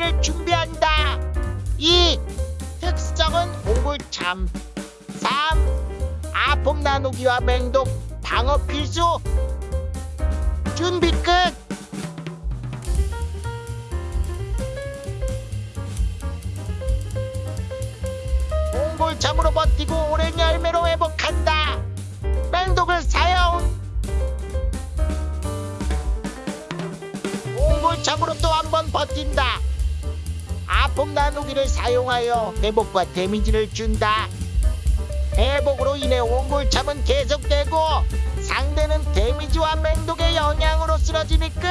열매를 준비한다. 2. 특성은 옹골참 3. 아픔 나누기와 맹독 방어 필수 준비 끝 옹골참으로 버티고 오랜 열매로 회복한다 맹독을 사용 옹골참으로 또 한 번 버틴다 아픔 나누기를 사용하여 회복과 데미지를 준다. 회복으로 인해 옹골참은 계속되고 상대는 데미지와 맹독의 영향으로 쓰러지니 끝